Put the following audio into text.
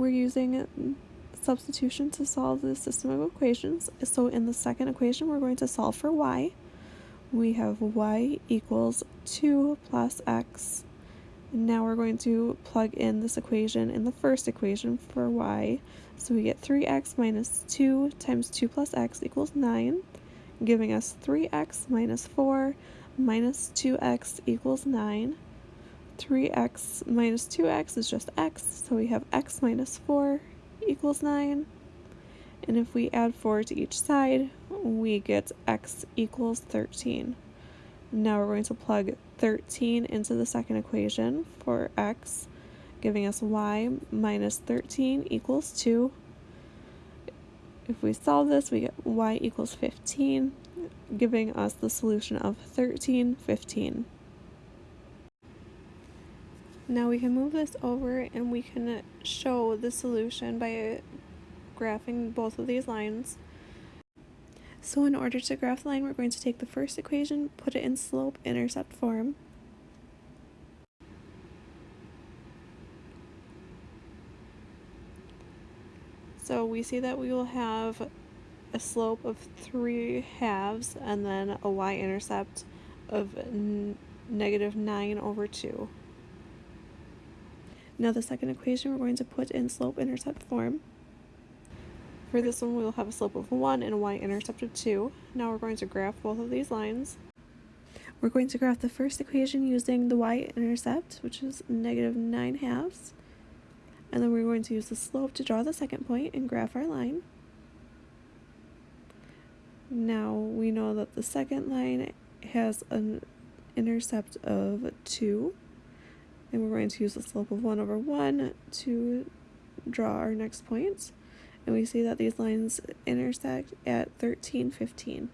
we're using substitution to solve the system of equations. So in the second equation, we're going to solve for y. We have y equals 2 plus x. And now we're going to plug in this equation in the first equation for y. So we get 3x minus 2 times 2 plus x equals 9, giving us 3x minus 4 minus 2x equals 9. 3x minus 2x is just x, so we have x minus 4 equals 9. And if we add 4 to each side, we get x equals 13. Now we're going to plug 13 into the second equation for x, giving us y minus 13 equals 2. If we solve this, we get y equals 15, giving us the solution of 13, 15. Now we can move this over and we can uh, show the solution by uh, graphing both of these lines. So in order to graph the line, we're going to take the first equation, put it in slope-intercept form. So we see that we will have a slope of 3 halves and then a y-intercept of negative 9 over 2. Now the second equation we're going to put in slope-intercept form. For this one we will have a slope of 1 and a y-intercept of 2. Now we're going to graph both of these lines. We're going to graph the first equation using the y-intercept, which is negative 9 halves. And then we're going to use the slope to draw the second point and graph our line. Now we know that the second line has an intercept of 2 and we're going to use the slope of 1 over 1 to draw our next point. And we see that these lines intersect at 13, 15.